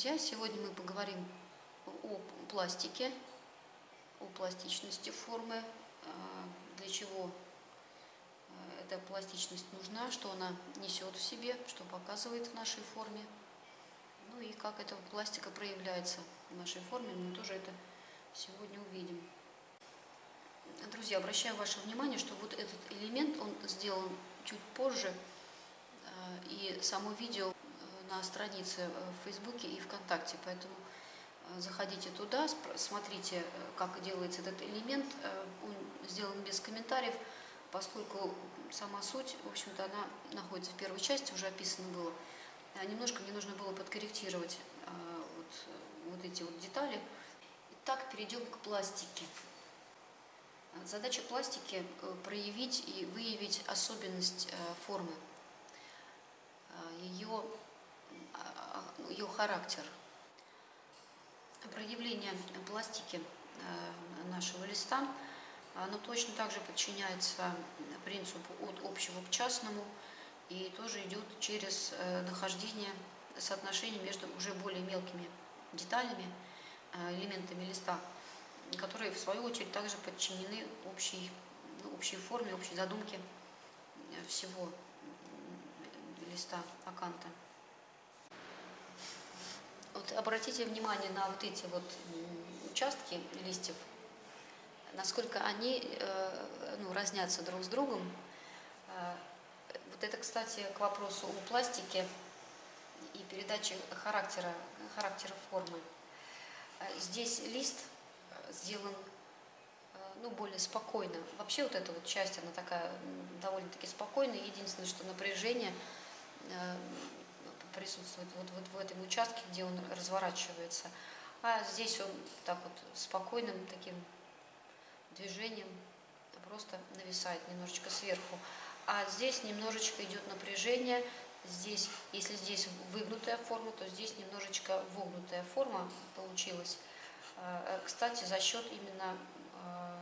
друзья! Сегодня мы поговорим о пластике, о пластичности формы, а, для чего а, эта пластичность нужна, что она несет в себе, что показывает в нашей форме, ну и как эта пластика проявляется в нашей форме, мы тоже это сегодня увидим. Друзья, обращаю ваше внимание, что вот этот элемент, он сделан чуть позже, а, и само видео на странице э, в Фейсбуке и ВКонтакте, поэтому э, заходите туда, смотрите, э, как делается этот элемент. Он сделан без комментариев, поскольку сама суть, в общем-то, она находится в первой части, уже описано было. А немножко мне нужно было подкорректировать вот, вот эти вот детали. Итак, перейдем к пластике. Задача пластики – проявить и выявить особенность формы, ее ее характер. Проявление пластики э, нашего листа, оно точно так же подчиняется принципу от общего к частному и тоже идет через э, нахождение соотношений между уже более мелкими деталями, э, элементами листа, которые в свою очередь также подчинены общей, ну, общей форме, общей задумке всего листа аканта. Вот обратите внимание на вот эти вот участки листьев, насколько они э, ну, разнятся друг с другом. Э, вот это, кстати, к вопросу о пластике и передаче характера, характера формы. Э, здесь лист сделан ну, более спокойно. Вообще вот эта вот часть, она такая довольно-таки спокойная. Единственное, что напряжение присутствует вот, вот в этом участке, где он разворачивается. А здесь он так вот спокойным таким движением просто нависает немножечко сверху. А здесь немножечко идет напряжение. Здесь, если здесь выгнутая форма, то здесь немножечко вогнутая форма получилась. А, кстати, за счет именно а,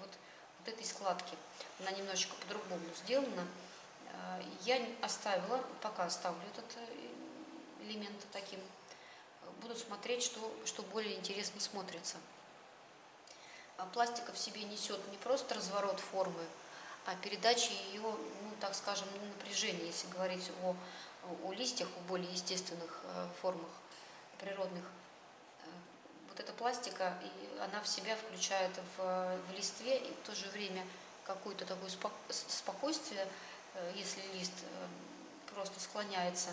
вот, вот этой складки. Она немножечко по-другому сделана. А, я оставила, пока оставлю этот э, элемент таким, буду смотреть, что, что более интересно смотрится. А пластика в себе несет не просто разворот формы, а передача ее, ну, так скажем, напряжения, если говорить о, о листьях, о более естественных э, формах природных. Э, вот эта пластика, и она в себя включает в, в листве и в то же время какое-то такое спокойствие, Э, если лист э, просто склоняется,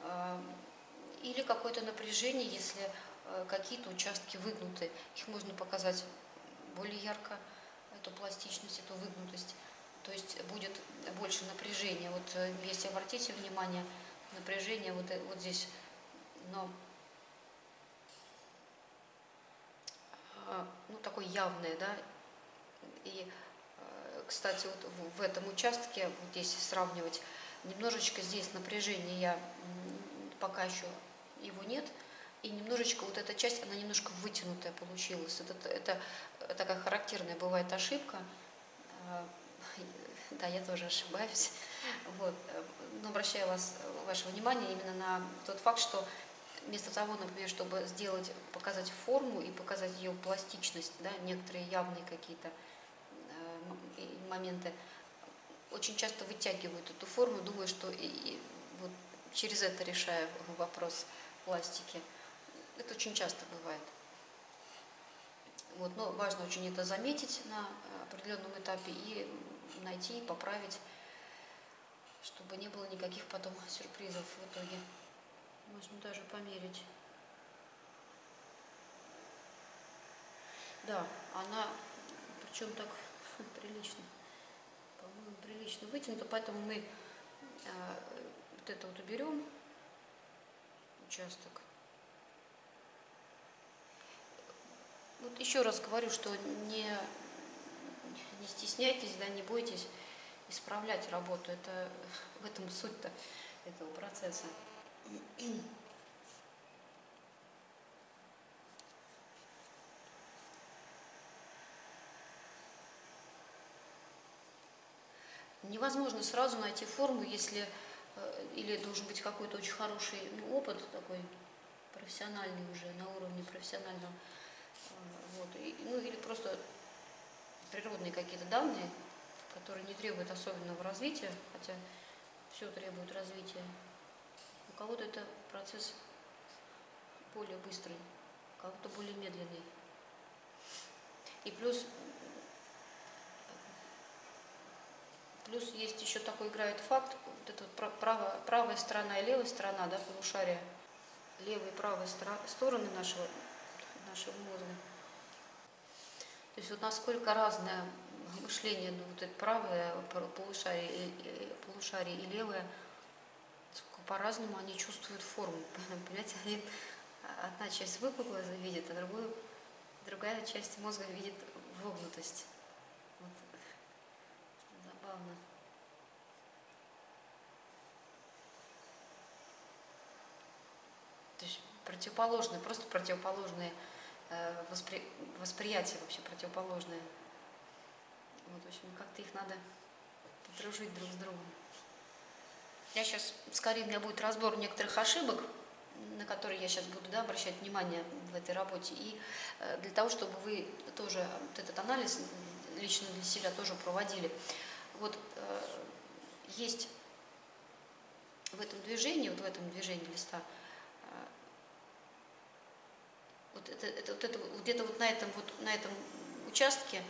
э, или какое-то напряжение, если какие-то участки выгнуты. Их можно показать более ярко, эту пластичность, эту выгнутость. То есть будет больше напряжения. Вот если обратите внимание, напряжение вот, вот здесь, но ну, такое явное, да, и кстати, вот в этом участке, вот здесь сравнивать, немножечко здесь напряжение я пока еще его нет, и немножечко вот эта часть, она немножко вытянутая получилась. Это, это такая характерная бывает ошибка. А, да, я тоже ошибаюсь. Вот. Но обращаю вас, ваше внимание именно на тот факт, что вместо того, например, чтобы сделать, показать форму и показать ее пластичность, да, некоторые явные какие-то моменты очень часто вытягивают эту форму, думаю, что и, и вот через это решаю вопрос пластики. Это очень часто бывает. Вот, но важно очень это заметить на определенном этапе и найти, и поправить, чтобы не было никаких потом сюрпризов в итоге. Можно даже померить. Да, она, причем так прилично по-моему, прилично вытянуто, поэтому мы э, вот это вот уберем, участок. Вот еще раз говорю, что не, не стесняйтесь, да, не бойтесь исправлять работу. Это в этом суть-то этого процесса. Невозможно сразу найти форму, если или должен быть какой-то очень хороший ну, опыт такой, профессиональный уже, на уровне профессионального. Э, вот, и, ну или просто природные какие-то данные, которые не требуют особенного развития, хотя все требует развития. У кого-то это процесс более быстрый, у кого-то более медленный. И плюс, плюс есть еще такой играет факт, вот эта вот правая, правая сторона и левая сторона, да, полушария, левая и правая стороны нашего, нашего мозга. То есть вот насколько разное мышление, ну, вот это правое полушарие, и, полушарие и левое, по-разному они чувствуют форму. Понимаете, они, одна часть выпуклая видит, а другую, другая часть мозга видит вогнутость. Забавно. То есть противоположные, просто противоположные э, воспри... восприятия вообще противоположные. Вот, в общем, как-то их надо подружить друг с другом. Я сейчас, скорее, у меня будет разбор некоторых ошибок, на которые я сейчас буду да, обращать внимание в этой работе. И э, для того, чтобы вы тоже вот этот анализ лично для себя тоже проводили. Вот э, есть в этом движении, вот в этом движении листа, э, вот это, это, вот это где-то вот на этом вот на этом участке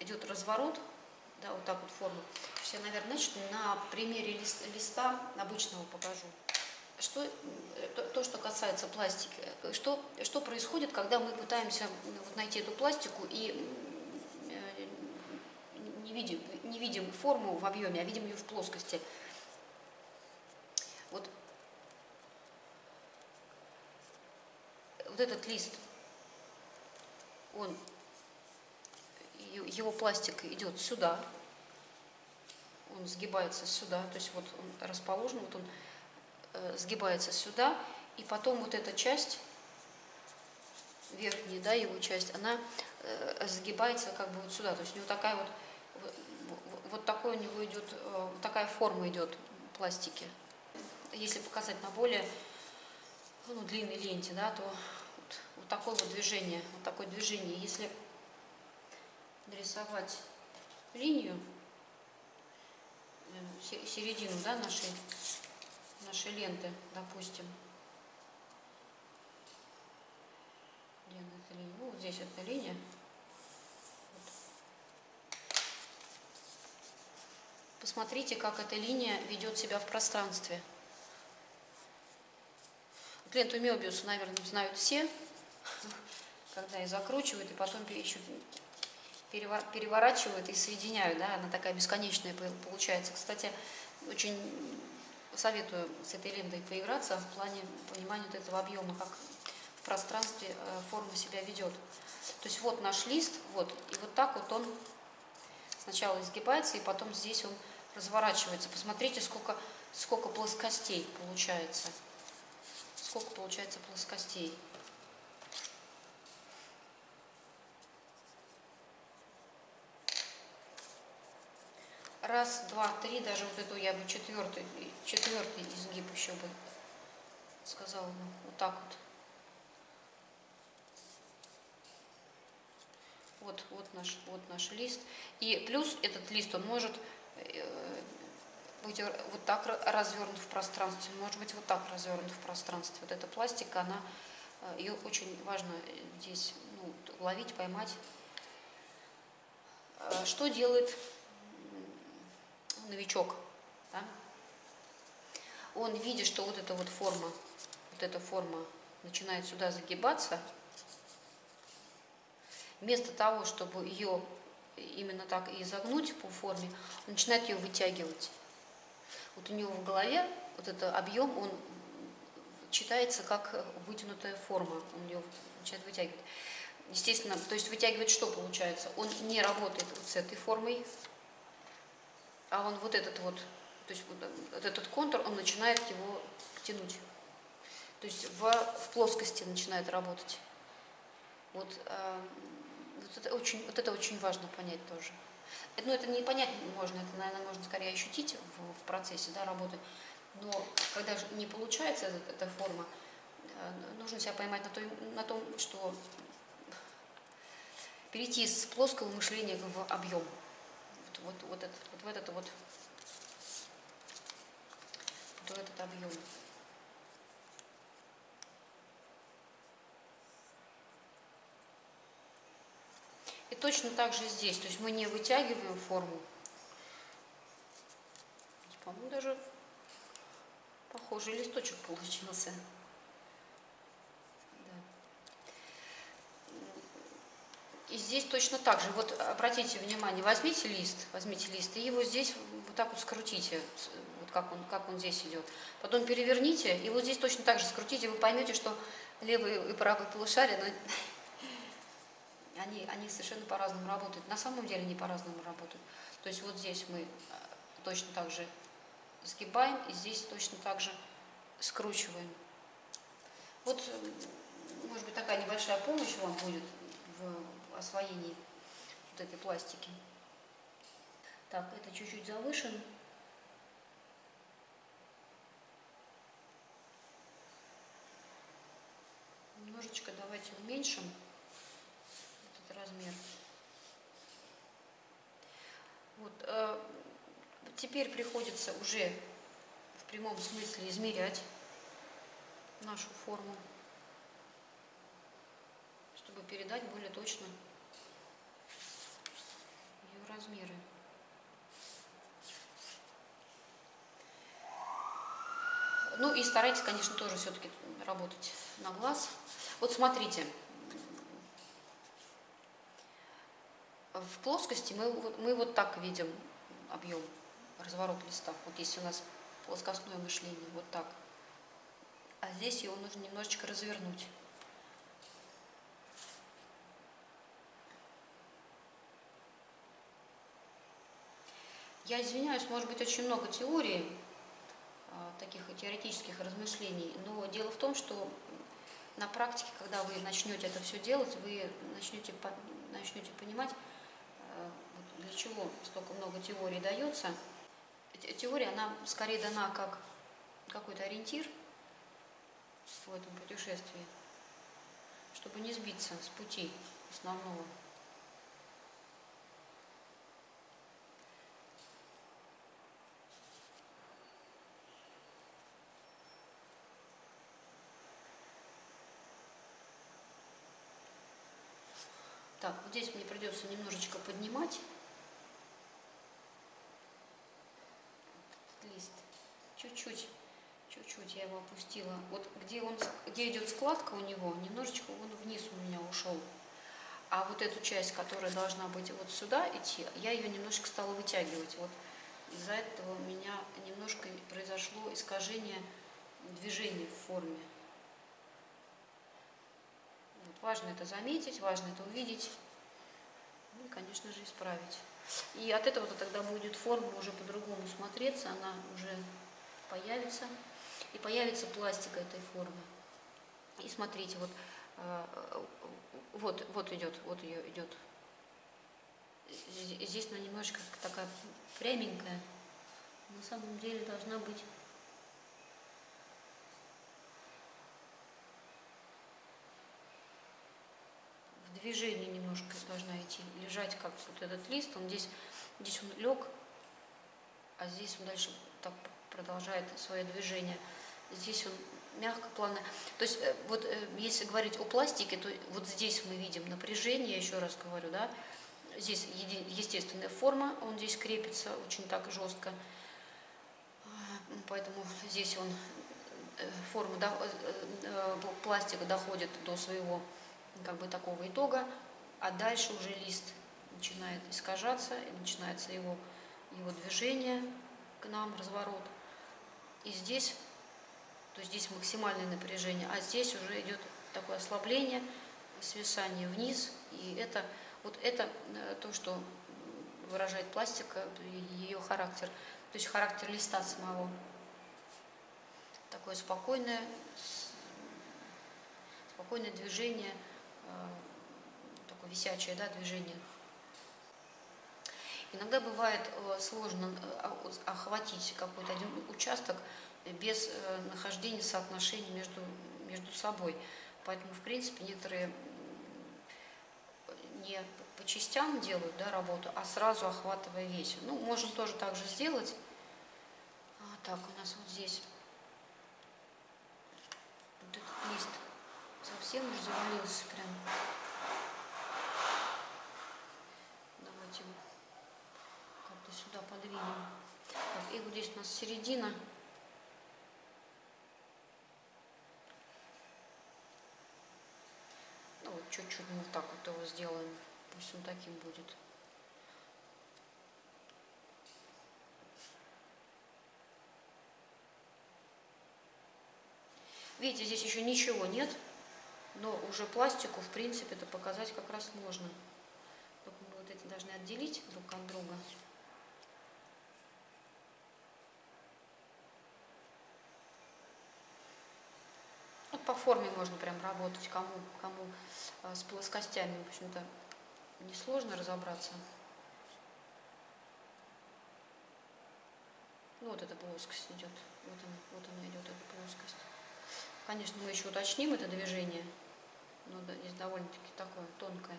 идет разворот, да, вот так вот форму. Сейчас я, наверное, значит, на примере лист, листа обычного покажу. Что, то, то, что касается пластики, что, что происходит, когда мы пытаемся вот, найти эту пластику и не видим, не видим форму в объеме, а видим ее в плоскости. Вот, вот этот лист, он его пластик идет сюда, он сгибается сюда, то есть вот он расположен, вот он э, сгибается сюда, и потом вот эта часть, верхняя, да, его часть, она э, сгибается как бы вот сюда, то есть у него такая вот, вот, такой у него идет, э, такая форма идет пластики. Если показать на более ну, длинной ленте, да, то вот, вот такое вот движение, вот такое движение, если нарисовать линию, э, середину да, нашей, нашей ленты, допустим. Где эта линия? Ну, вот здесь эта линия. Посмотрите, как эта линия ведет себя в пространстве. Ленту Мебиуса, наверное, знают все, когда ее закручивают и потом еще переворачивают и соединяют, да, она такая бесконечная получается. Кстати, очень советую с этой лентой поиграться в плане понимания вот этого объема, как в пространстве э, форма себя ведет. То есть вот наш лист, вот, и вот так вот он сначала изгибается, и потом здесь он разворачивается. Посмотрите, сколько, сколько плоскостей получается. Сколько получается плоскостей. раз, два, три, даже вот эту я бы четвертый, четвертый изгиб еще бы сказала, ну, вот так вот. Вот, вот, наш, вот наш лист. И плюс этот лист, он может быть вот так развернут в пространстве, может быть вот так развернут в пространстве. Вот эта пластика, она, э, ее очень важно здесь ну, ловить, поймать. Э, что делает новичок, да, он видит, что вот эта вот форма, вот эта форма начинает сюда загибаться, вместо того, чтобы ее именно так и изогнуть по форме, он начинает ее вытягивать. Вот у него в голове вот этот объем, он читается как вытянутая форма, он ее начинает вытягивать. Естественно, то есть вытягивать что получается? Он не работает вот с этой формой, а он вот этот вот, то есть вот этот контур, он начинает его тянуть. То есть в, в плоскости начинает работать. Вот, э, вот, это очень, вот это очень важно понять тоже. Это, ну, это не понять можно, это, наверное, можно скорее ощутить в, в процессе да, работы. Но когда же не получается эта, эта форма, нужно себя поймать на, той, на том, что перейти с плоского мышления в объем. Вот, вот, вот, этот, вот в этот вот, вот в этот объем. Точно так же здесь. То есть мы не вытягиваем форму. По-моему, даже похожий листочек получился. И здесь точно так же. Вот обратите внимание, возьмите лист, возьмите лист и его здесь вот так вот скрутите, вот как он, как он здесь идет. Потом переверните и вот здесь точно так же скрутите, вы поймете, что левый и правый полушария, но они, они совершенно по-разному работают. На самом деле они по-разному работают. То есть вот здесь мы э, точно так же сгибаем, и здесь точно так же скручиваем. Вот, может быть, такая небольшая помощь вам будет в освоении вот этой пластики. Так, это чуть-чуть завышен. Немножечко давайте уменьшим размер. Вот, э, теперь приходится уже в прямом смысле измерять нашу форму чтобы передать более точно ее размеры. Ну и старайтесь, конечно, тоже все-таки работать на глаз. Вот смотрите, в плоскости мы, мы вот так видим объем, разворот листа. Вот если у нас плоскостное мышление, вот так. А здесь его нужно немножечко развернуть. Я извиняюсь, может быть, очень много теорий, а, таких теоретических размышлений, но дело в том, что на практике, когда вы начнете это все делать, вы начнете, начнете понимать, для чего столько много теорий дается. Теория, она скорее дана как какой-то ориентир в этом путешествии, чтобы не сбиться с пути основного. Так, вот здесь мне придется немножечко поднимать лист. Чуть-чуть, чуть-чуть я его опустила. Вот где, он, где идет складка у него, немножечко он вниз у меня ушел. А вот эту часть, которая должна быть вот сюда идти, я ее немножко стала вытягивать. Вот из-за этого у меня немножко произошло искажение движения в форме. Важно это заметить, важно это увидеть, ну и, конечно же, исправить. И от этого -то тогда будет форма уже по-другому смотреться, она уже появится, и появится пластика этой формы. И смотрите, вот, э, вот, вот идет, вот ее идет. Здесь она немножечко такая пряменькая, на самом деле должна быть движение немножко должна идти, лежать как вот этот лист, он здесь, здесь он лег, а здесь он дальше так продолжает свое движение. Здесь он мягко, плавно. То есть э, вот э, если говорить о пластике, то вот здесь мы видим напряжение, еще раз говорю, да, здесь естественная форма, он здесь крепится очень так жестко, поэтому здесь он э, форма пластика доходит до своего как бы такого итога, а дальше уже лист начинает искажаться, и начинается его, его движение к нам, разворот. И здесь, то здесь максимальное напряжение, а здесь уже идет такое ослабление, свисание вниз, и это, вот это э, то, что выражает пластика, ее характер, то есть характер листа самого. Такое спокойное, спокойное движение – такое висячее да, движение. Иногда бывает э, сложно э, охватить какой-то один участок без нахождения соотношения между между собой. Поэтому, в принципе, некоторые не по частям делают да, работу, а сразу охватывая весь. Ну, можем тоже так же сделать. А, так, у нас вот здесь вот этот лист совсем уже завалился прям. Давайте как-то сюда подвинем. Так, и вот здесь у нас середина. Ну вот чуть-чуть мы вот так вот его сделаем. Пусть он таким будет. Видите, здесь еще ничего нет, но уже пластику, в принципе, это показать как раз можно. Только мы вот эти должны отделить друг от друга. Вот по форме можно прям работать, кому, кому а, с плоскостями, в общем-то, несложно разобраться. Ну, вот эта плоскость идет. Вот она, вот она идет, эта плоскость. Конечно, мы еще уточним это движение, но здесь довольно-таки такое тонкое.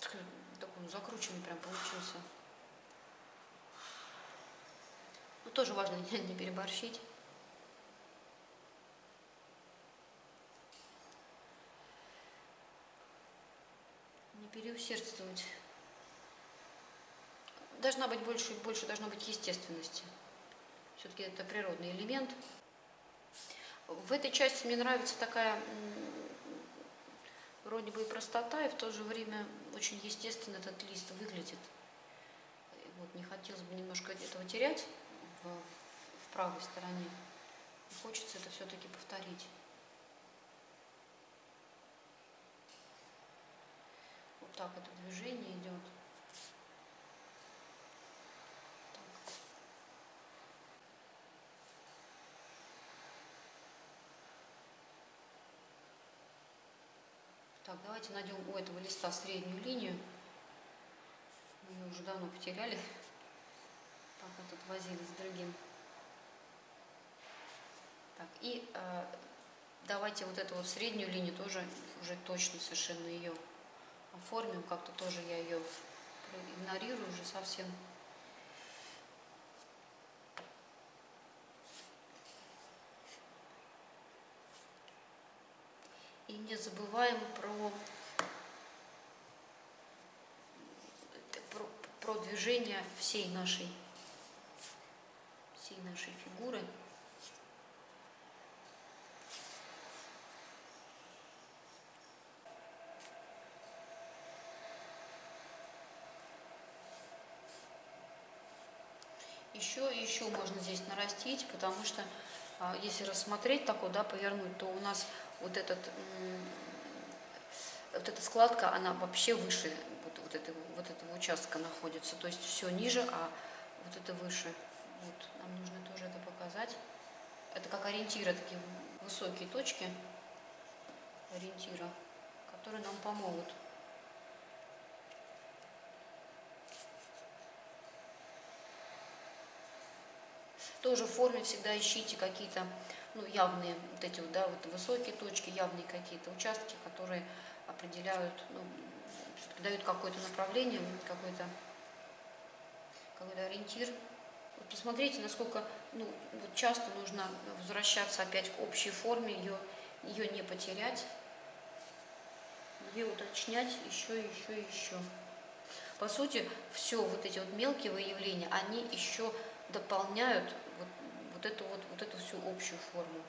Такой закрученный прям получился. Но тоже важно не переборщить. Не переусердствовать. Должна быть больше, больше должно быть естественности. Все-таки это природный элемент. В этой части мне нравится такая вроде бы и простота, и в то же время очень естественно этот лист выглядит. Вот, не хотелось бы немножко этого терять в, в правой стороне. Хочется это все-таки повторить. Вот так это движение идет. Так, давайте найдем у этого листа среднюю линию. Мы ее уже давно потеряли, пока тут возились с другим. Так, и э, давайте вот эту вот среднюю линию тоже уже точно совершенно ее оформим. Как-то тоже я ее игнорирую уже совсем. И не забываем про, про, про движение всей нашей, всей нашей фигуры. Еще еще можно здесь нарастить, потому что если рассмотреть такой, да, повернуть, то у нас вот, этот, вот эта складка, она вообще выше вот, вот, этого, вот этого участка находится. То есть все ниже, а вот это выше. Вот, нам нужно тоже это показать. Это как ориентиры, такие высокие точки ориентира, которые нам помогут. Тоже в форме всегда ищите какие-то ну, явные вот эти вот, да, вот высокие точки, явные какие-то участки, которые определяют, ну, дают какое-то направление, какой-то какой, ориентир. Вот посмотрите, насколько ну, вот часто нужно возвращаться опять к общей форме, ее, ее не потерять, ее уточнять еще, еще, еще. По сути, все вот эти вот мелкие выявления, они еще дополняют вот, вот эту вот, вот эту всю общую форму.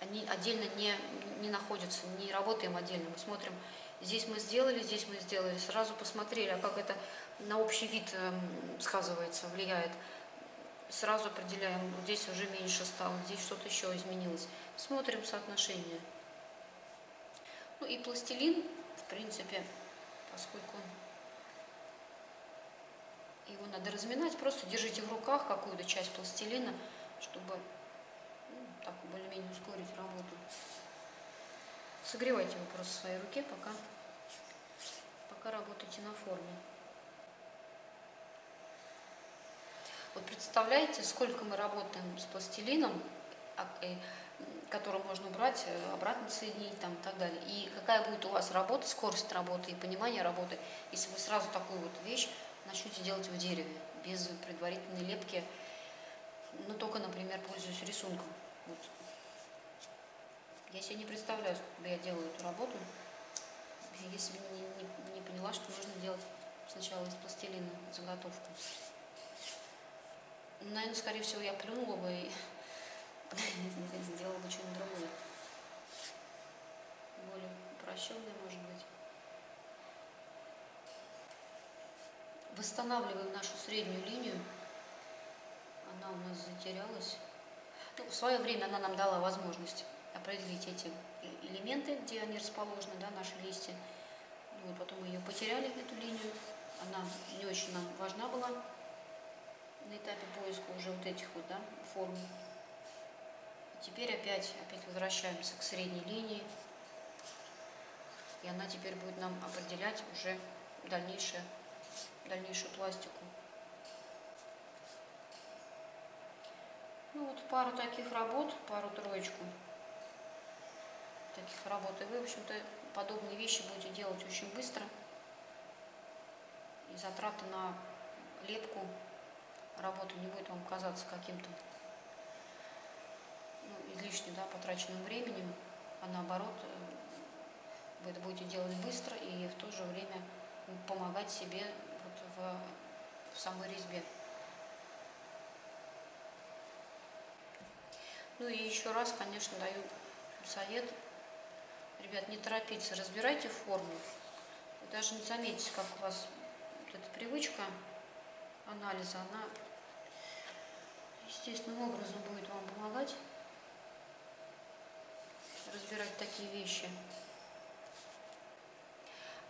Они отдельно не, не находятся, не работаем отдельно. Мы смотрим, здесь мы сделали, здесь мы сделали, сразу посмотрели, а как это на общий вид эм, сказывается, влияет. Сразу определяем, здесь уже меньше стало, здесь что-то еще изменилось. Смотрим соотношение. Ну и пластилин, в принципе, поскольку его надо разминать, просто держите в руках какую-то часть пластилина, чтобы ну, так более-менее ускорить работу. Согревайте его просто в своей руке, пока, пока работаете на форме. Вот представляете, сколько мы работаем с пластилином, а, который можно убрать, э, обратно соединить там, и так далее. И какая будет у вас работа, скорость работы и понимание работы, если вы сразу такую вот вещь начнете делать в дереве, без предварительной лепки, но только, например, пользуясь рисунком. Вот. Я себе не представляю, сколько я делала эту работу, если бы не, не, не поняла, что нужно делать сначала из пластилина заготовку. Наверное, скорее всего, я плюнула бы и сделала бы что-нибудь другое. Более упрощенное, может быть. Восстанавливаем нашу среднюю линию. Она у нас затерялась. Ну, в свое время она нам дала возможность определить эти элементы, где они расположены, да, наши листья. Ну, вот потом мы ее потеряли, эту линию. Она не очень нам важна была на этапе поиска уже вот этих вот да, форм. Теперь опять, опять возвращаемся к средней линии. И она теперь будет нам определять уже дальнейшее, дальнейшую пластику. Ну вот пару таких работ, пару-троечку таких работ. И вы, в общем-то, подобные вещи будете делать очень быстро. И затраты на лепку работы не будет вам казаться каким-то ну, излишне да, потраченным временем, а наоборот, э, вы это будете делать быстро и в то же время помогать себе в, в самой резьбе. Ну и еще раз, конечно, даю совет. Ребят, не торопиться, разбирайте форму. Вы даже не заметите, как у вас вот эта привычка анализа, она естественным образом будет вам помогать разбирать такие вещи.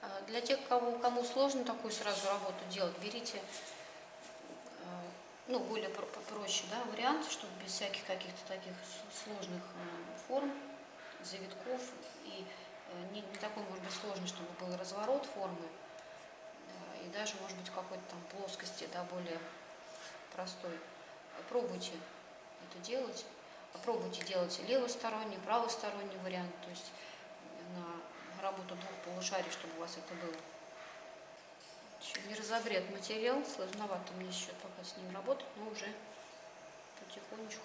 А для тех, кому, кому сложно такую сразу работу делать, берите э, ну, более проще да, вариант, чтобы без всяких каких-то таких сложных э, форм, завитков и не, не такой, может быть, сложный, чтобы был разворот формы и даже, может быть, какой-то там плоскости, да, более простой. Пробуйте это делать. Пробуйте делать левосторонний, правосторонний вариант, то есть на работу двух полушарий, чтобы у вас это было. Еще не разогрет материал, сложновато мне еще пока с ним работать, но уже потихонечку.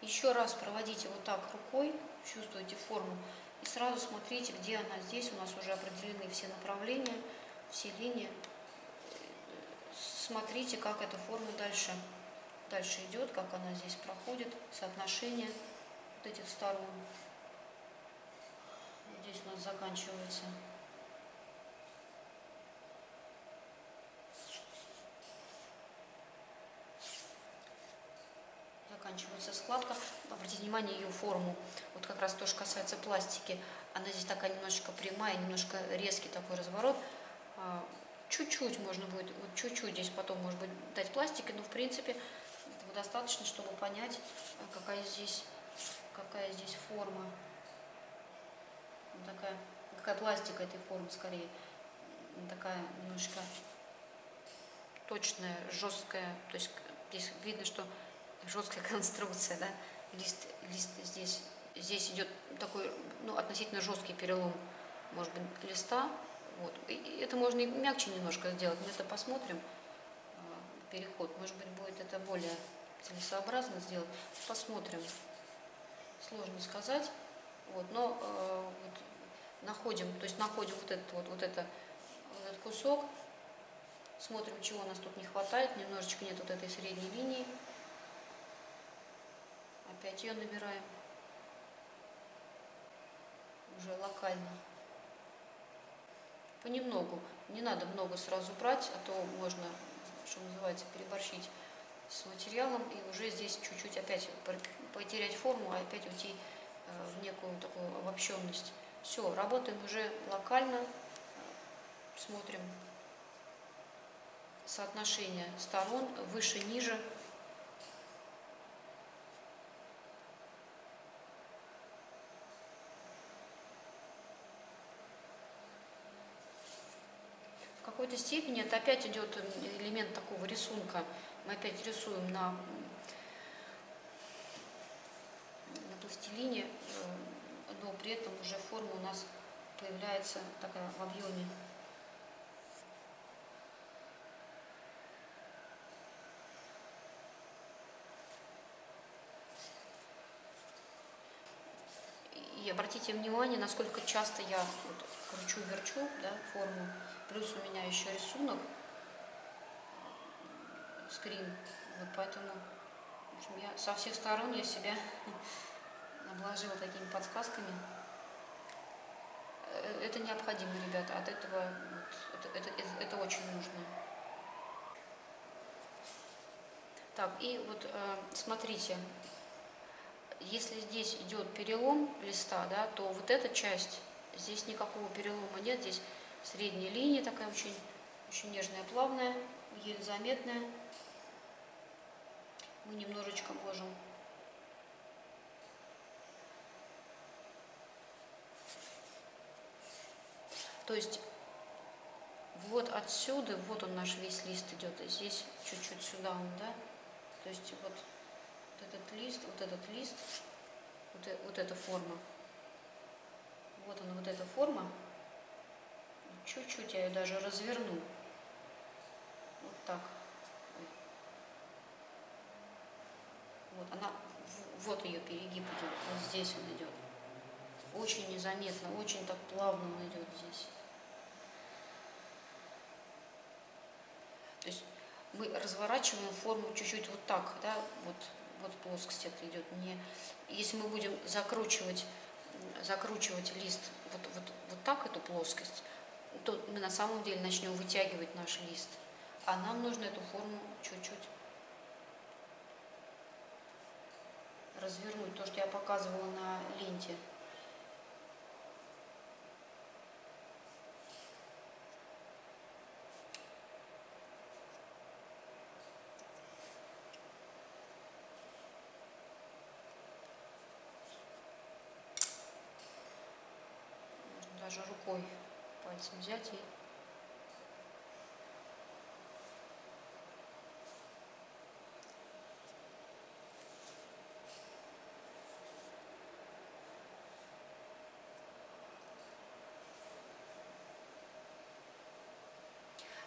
Еще раз проводите вот так рукой, чувствуете форму, и сразу смотрите, где она. Здесь у нас уже определены все направления, все линии смотрите, как эта форма дальше, дальше идет, как она здесь проходит, соотношение вот этих сторон. Здесь у нас заканчивается заканчивается складка. Обратите внимание ее форму. Вот как раз то, что касается пластики. Она здесь такая немножечко прямая, немножко резкий такой разворот. А, чуть-чуть можно будет, вот чуть-чуть здесь потом, может быть, дать пластика, но в принципе достаточно, чтобы понять, какая здесь, какая здесь форма. Такая, какая пластика этой формы скорее. Такая немножко точная, жесткая. То есть здесь видно, что жесткая конструкция, да. Лист, лист здесь, здесь идет такой, ну, относительно жесткий перелом, может быть, листа, вот. И это можно и мягче немножко сделать, мы это посмотрим, а, переход. Может быть, будет это более целесообразно сделать. Посмотрим. Сложно сказать. Вот, но э, вот, находим, то есть находим вот этот вот, вот, это, вот этот кусок, смотрим, чего у нас тут не хватает, немножечко нет вот этой средней линии. Опять ее набираем. Уже локально понемногу. Не надо много сразу брать, а то можно, что называется, переборщить с материалом и уже здесь чуть-чуть опять потерять форму, а опять уйти э, в некую такую обобщенность. Все, работаем уже локально, смотрим соотношение сторон выше-ниже. какой-то степени это опять идет элемент такого рисунка. Мы опять рисуем на, на пластилине, э, но при этом уже форма у нас появляется такая в объеме. И обратите внимание, насколько часто я вот кручу-верчу да, форму. Плюс у меня еще рисунок, скрин. Вот поэтому в общем, я со всех сторон я себя обложила такими подсказками. Э, это необходимо, ребята. От этого вот, это, это, это очень нужно. Так, и вот э, смотрите, если здесь идет перелом листа, да, то вот эта часть, здесь никакого перелома нет, здесь средняя линия такая очень, очень нежная, плавная, еле заметная. Мы немножечко можем То есть вот отсюда, вот он наш весь лист идет, и здесь чуть-чуть сюда он, да? То есть вот этот лист, вот этот лист, вот, э, вот эта форма. Вот она, вот эта форма. Чуть-чуть я ее даже разверну. Так. Вот она, вот ее перегиб идет, вот здесь он идет. Очень незаметно, очень так плавно он идет здесь. То есть мы разворачиваем форму чуть-чуть вот так, да, вот вот плоскость это идет. Не, если мы будем закручивать, закручивать лист вот, вот, вот так, эту плоскость, то мы на самом деле начнем вытягивать наш лист. А нам нужно эту форму чуть-чуть развернуть. То, что я показывала на ленте. даже рукой пальцем взять и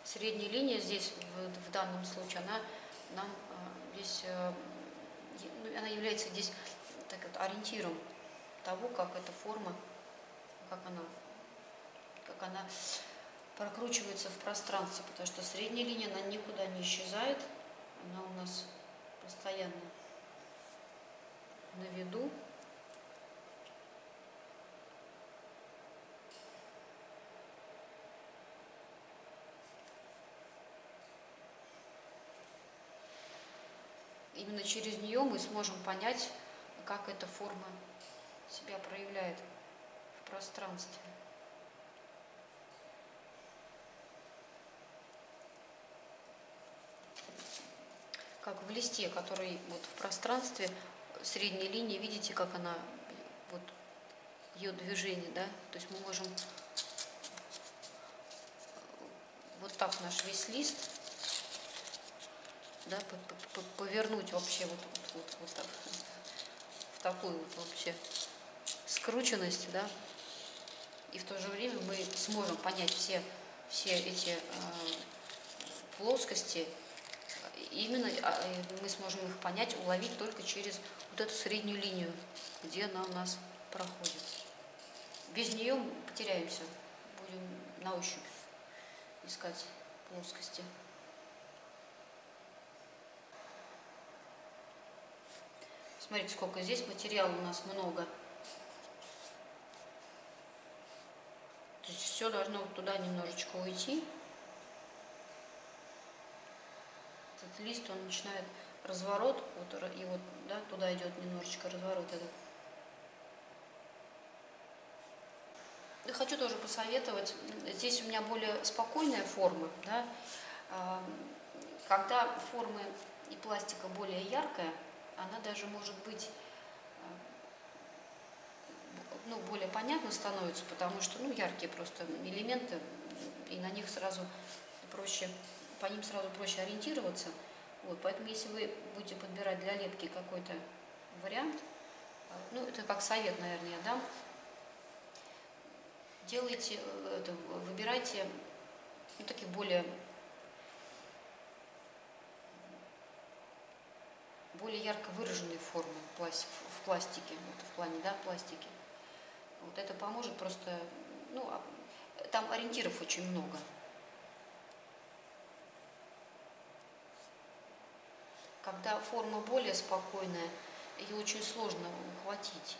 средняя линия здесь в, в данном случае она нам э, здесь э, ну, она является здесь так вот, ориентиром того как эта форма как она как она прокручивается в пространстве, потому что средняя линия, она никуда не исчезает, она у нас постоянно на виду. Именно через нее мы сможем понять, как эта форма себя проявляет в пространстве. как в листе, который вот в пространстве, средней линии, видите, как она, вот ее движение, да, то есть мы можем вот так наш весь лист, да, повернуть вообще вот, вот, вот, так, в такую вот вообще скрученность, да, и в то же время мы сможем понять все, все эти э, плоскости именно а, мы сможем их понять, уловить только через вот эту среднюю линию, где она у нас проходит. Без нее потеряемся, будем на ощупь искать плоскости. Смотрите, сколько здесь материала у нас много. То есть все должно туда немножечко уйти. этот лист, он начинает разворот, вот, и вот да, туда идет немножечко разворот этот. И хочу тоже посоветовать, здесь у меня более спокойная форма, да, когда формы и пластика более яркая, она даже может быть ну, более понятно становится, потому что ну, яркие просто элементы, и, на них сразу проще, по ним сразу проще ориентироваться. Вот, поэтому если вы будете подбирать для лепки какой-то вариант, ну, это как совет, наверное, я дам, делайте, э, это, выбирайте ну, такие более более ярко выраженные формы в пластике, вот в плане, да, пластики. Вот это поможет просто, ну, а, там ориентиров очень много. Когда форма более спокойная, ее очень сложно ухватить.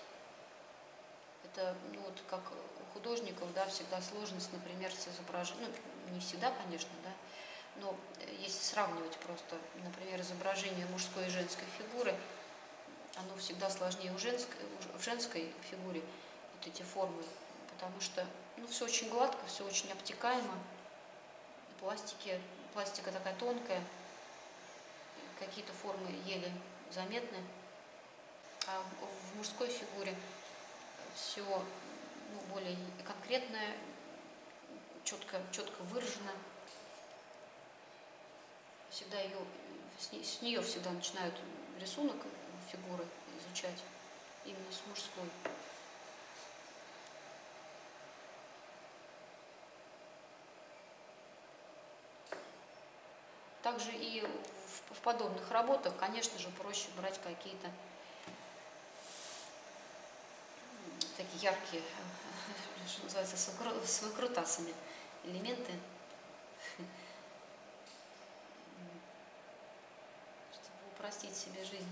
Это, ну, вот как у художников, да, всегда сложность, например, с изображением, ну, не всегда, конечно, да, но если сравнивать просто, например, изображение мужской и женской фигуры, оно всегда сложнее у женской, в женской фигуре, вот эти формы, потому что ну, все очень гладко, все очень обтекаемо, пластики, пластика такая тонкая, какие-то формы еле заметны, а в мужской фигуре все ну, более конкретное, четко, четко выражено всегда ее, с нее всегда начинают рисунок фигуры изучать, именно с мужской. Также и в, в подобных работах, конечно же, проще брать какие-то такие яркие, что называется, с выкрутасами элементы. себе жизнь.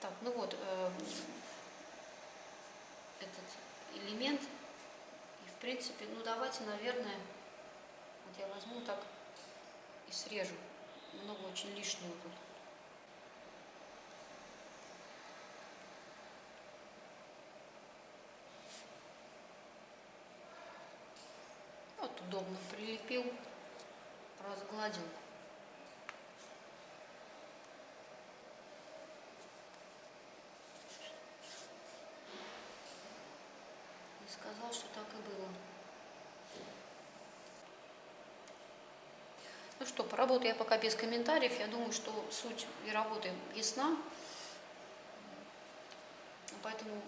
Так, ну вот, э, этот элемент, и в принципе, ну давайте, наверное, вот я возьму так и срежу. Много очень лишнего тут. Вот удобно прилепил, разгладил. сказал, что так и было. Поработаю я пока без комментариев. Я думаю, что суть и работы ясна. Поэтому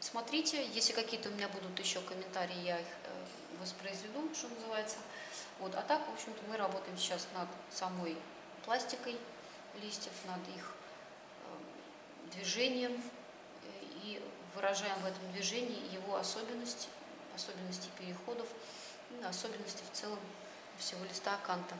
смотрите, если какие-то у меня будут еще комментарии, я их э, воспроизведу, что называется. Вот. А так, в общем-то, мы работаем сейчас над самой пластикой листьев, над их э, движением и выражаем в этом движении его особенности, особенности переходов, ну, особенности в целом всего листа Канта.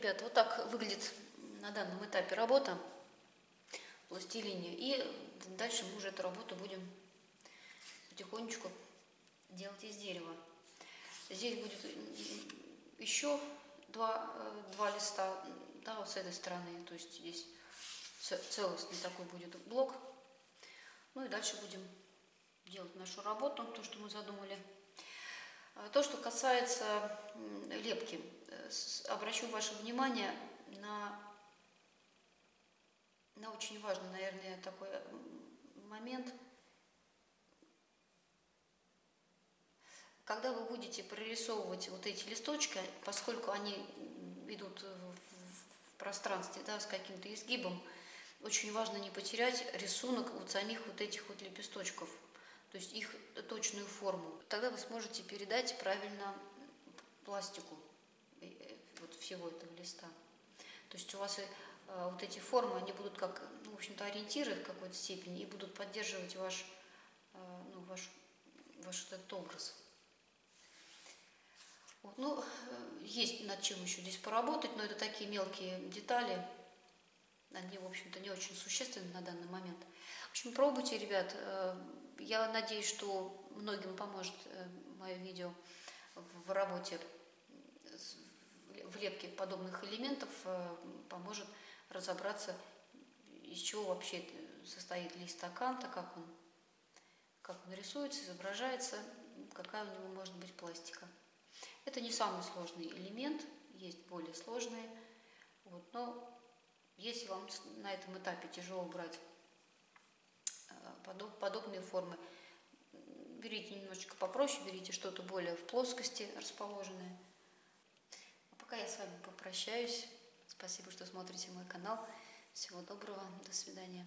Ребят, вот так выглядит на данном этапе работа пластилине. И дальше мы уже эту работу будем потихонечку делать из дерева. Здесь будет еще два, э, два листа, да, вот с этой стороны, то есть здесь целостный такой будет блок. Ну и дальше будем делать нашу работу, то, что мы задумали. А то, что касается лепки, обращу ваше внимание на, на очень важный, наверное, такой момент. Когда вы будете прорисовывать вот эти листочки, поскольку они идут в пространстве да, с каким-то изгибом, очень важно не потерять рисунок вот самих вот этих вот лепесточков то есть их точную форму. Тогда вы сможете передать правильно пластику всего этого листа. То есть у вас а, вот эти формы, они будут как, ну, в общем-то, ориентиры в какой-то степени и будут поддерживать ваш, а, ну, ваш, ваш этот образ. Вот, ну, э, есть над чем еще здесь поработать, но это такие мелкие детали, они, в общем-то, не очень существенны на данный момент. В общем, пробуйте, ребят. Э, я надеюсь, что многим поможет э, мое видео в работе, в лепке подобных элементов, э, поможет разобраться, из чего вообще состоит лист стаканта, как он, как он рисуется, изображается, какая у него может быть пластика. Это не самый сложный элемент, есть более сложные. Вот, но если вам на этом этапе тяжело брать подоб, подобные формы. Берите немножечко попроще, берите что-то более в плоскости расположенное. Пока я с вами попрощаюсь. Спасибо, что смотрите мой канал. Всего доброго, до свидания.